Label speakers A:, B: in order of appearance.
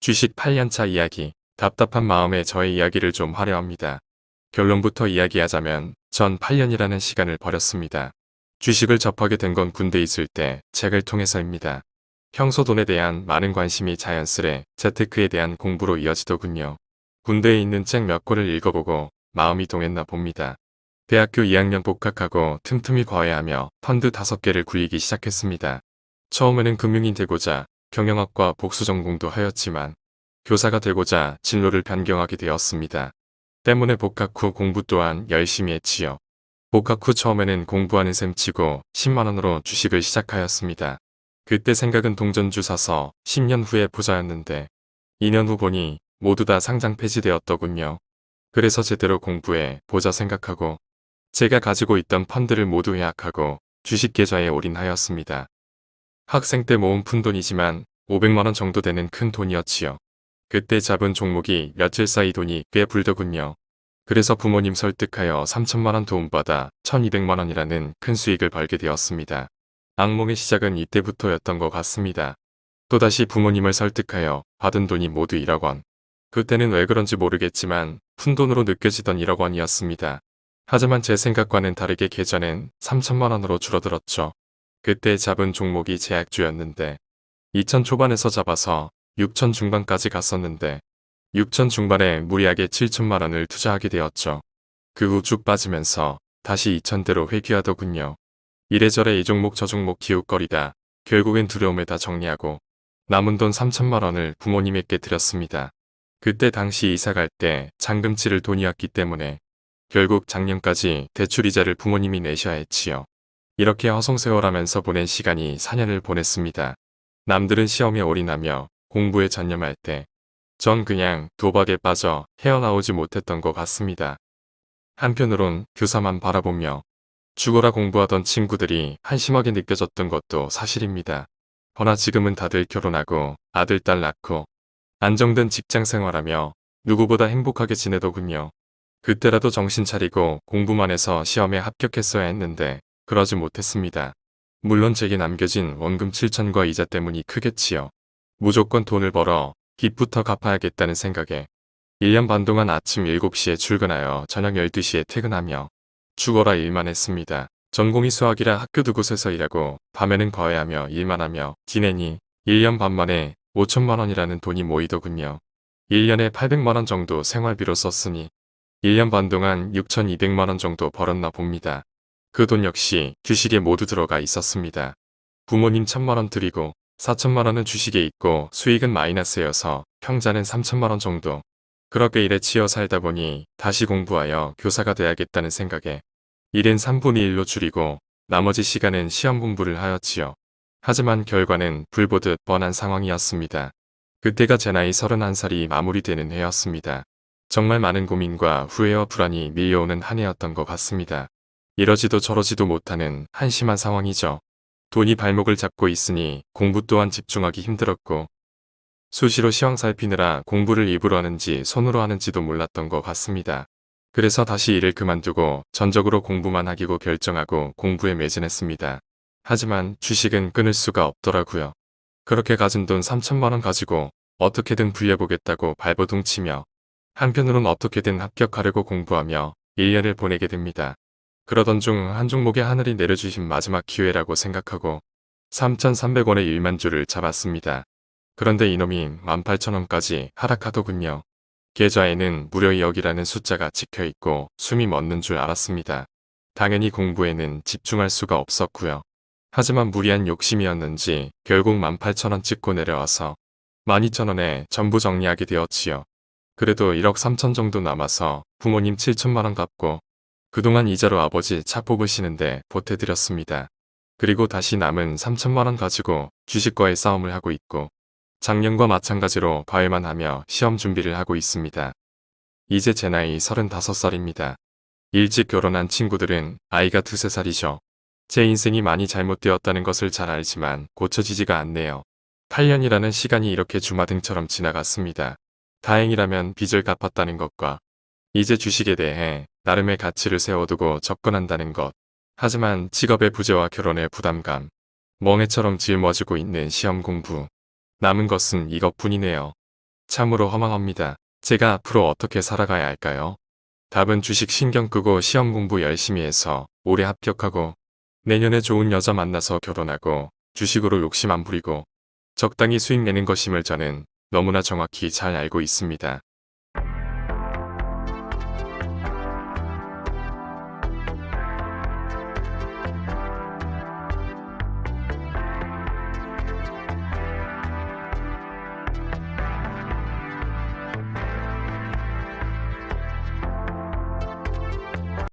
A: 주식 8년차 이야기. 답답한 마음에 저의 이야기를 좀 하려 합니다. 결론부터 이야기하자면 전 8년이라는 시간을 버렸습니다. 주식을 접하게 된 건 군대 있을 때 책을 통해서입니다. 평소 돈에 대한 많은 관심이 자연스레 재테크에 대한 공부로 이어지더군요. 군대에 있는 책 몇 권을 읽어보고 마음이 동했나 봅니다. 대학교 2학년 복학하고 틈틈이 과외하며 펀드 5개를 굴리기 시작했습니다. 처음에는 금융인 되고자 경영학과 복수 전공도 하였지만 교사가 되고자 진로를 변경하게 되었습니다. 때문에 복학 후 공부 또한 열심히 했지요. 복학 후 처음에는 공부하는 셈 치고 10만원으로 주식을 시작하였습니다. 그때 생각은 동전주 사서 10년 후에 부자였는데 2년 후 보니 모두 다 상장 폐지되었더군요. 그래서 제대로 공부해 보자 생각하고 제가 가지고 있던 펀드를 모두 해약하고 주식 계좌에 올인하였습니다. 학생 때 모은 푼돈이지만 500만원 정도 되는 큰 돈이었지요. 그때 잡은 종목이 며칠 사이 돈이 꽤 불더군요. 그래서 부모님 설득하여 3천만원 도움받아 1200만원이라는 큰 수익을 벌게 되었습니다. 악몽의 시작은 이때부터였던 것 같습니다. 또다시 부모님을 설득하여 받은 돈이 모두 1억 원. 그때는 왜 그런지 모르겠지만 푼돈으로 느껴지던 1억 원이었습니다. 하지만 제 생각과는 다르게 계좌는 3천만 원으로 줄어들었죠. 그때 잡은 종목이 제약주였는데 2000 초반에서 잡아서 6천 중반까지 갔었는데 6천 중반에 무리하게 7천만 원을 투자하게 되었죠. 그 후 쭉 빠지면서 다시 2천대로 회귀하더군요. 이래저래 이 종목 저 종목 기웃거리다 결국엔 두려움에 다 정리하고 남은 돈 3천만 원을 부모님에게 드렸습니다. 그때 당시 이사 갈 때 잔금 치를 돈이었기 때문에 결국 작년까지 대출 이자를 부모님이 내셔야 했지요. 이렇게 허송세월하면서 보낸 시간이 4년을 보냈습니다. 남들은 시험에 올인하며 공부에 전념할 때 전 그냥 도박에 빠져 헤어나오지 못했던 것 같습니다. 한편으론 교사만 바라보며 죽어라 공부하던 친구들이 한심하게 느껴졌던 것도 사실입니다. 허나 지금은 다들 결혼하고 아들 딸 낳고 안정된 직장 생활하며 누구보다 행복하게 지내더군요. 그때라도 정신 차리고 공부만 해서 시험에 합격했어야 했는데 그러지 못했습니다. 물론 제게 남겨진 원금 7천과 이자 때문이 크겠지요. 무조건 돈을 벌어 빚부터 갚아야겠다는 생각에 1년 반 동안 아침 7시에 출근하여 저녁 12시에 퇴근하며 죽어라 일만 했습니다. 전공이 수학이라 학교 두 곳에서 일하고 밤에는 과외하며 일만 하며 지내니 1년 반 만에 5천만 원이라는 돈이 모이더군요. 1년에 800만 원 정도 생활비로 썼으니 1년 반 동안 6,200만 원 정도 벌었나 봅니다. 그 돈 역시 주식에 모두 들어가 있었습니다. 부모님 1천만 원 드리고 4천만 원은 주식에 있고 수익은 마이너스여서 평자는 3천만 원 정도. 그렇게 일에 치여 살다 보니 다시 공부하여 교사가 돼야겠다는 생각에 일은 3분의 1로 줄이고 나머지 시간은 시험 공부를 하였지요. 하지만 결과는 불보듯 뻔한 상황이었습니다. 그때가 제 나이 31살이 마무리되는 해였습니다. 정말 많은 고민과 후회와 불안이 밀려오는 한 해였던 것 같습니다. 이러지도 저러지도 못하는 한심한 상황이죠. 돈이 발목을 잡고 있으니 공부 또한 집중하기 힘들었고 수시로 시황 살피느라 공부를 입으로 하는지 손으로 하는지도 몰랐던 것 같습니다. 그래서 다시 일을 그만두고 전적으로 공부만 하기로 결정하고 공부에 매진했습니다. 하지만 주식은 끊을 수가 없더라고요. 그렇게 가진 돈 3천만원 가지고 어떻게든 불려보겠다고 발버둥치며 한편으론 어떻게든 합격하려고 공부하며 1년을 보내게 됩니다. 그러던 중 한 종목에 하늘이 내려주신 마지막 기회라고 생각하고 3,300원의 1만 주를 잡았습니다. 그런데 이놈이 18,000원까지 하락하더군요. 계좌에는 무려 2억이라는 숫자가 찍혀있고 숨이 멎는 줄 알았습니다. 당연히 공부에는 집중할 수가 없었고요. 하지만 무리한 욕심이었는지 결국 18,000원 찍고 내려와서 12,000원에 전부 정리하게 되었지요. 그래도 1억 3천 정도 남아서 부모님 7천만원 갚고 그동안 이자로 아버지 차 뽑으시는데 보태드렸습니다. 그리고 다시 남은 3천만원 가지고 주식과의 싸움을 하고 있고 작년과 마찬가지로 과외만 하며 시험 준비를 하고 있습니다. 이제 제 나이 35살입니다. 일찍 결혼한 친구들은 아이가 두세 살이죠. 제 인생이 많이 잘못되었다는 것을 잘 알지만 고쳐지지가 않네요. 8년이라는 시간이 이렇게 주마등처럼 지나갔습니다. 다행이라면 빚을 갚았다는 것과 이제 주식에 대해 나름의 가치를 세워두고 접근한다는 것. 하지만 직업의 부재와 결혼의 부담감, 멍해처럼 짊어지고 있는 시험 공부. 남은 것은 이것뿐이네요. 참으로 허망합니다. 제가 앞으로 어떻게 살아가야 할까요? 답은 주식 신경 끄고 시험 공부 열심히 해서 올해 합격하고 내년에 좋은 여자 만나서 결혼하고 주식으로 욕심 안 부리고 적당히 수익 내는 것임을 저는 너무나 정확히 잘 알고 있습니다.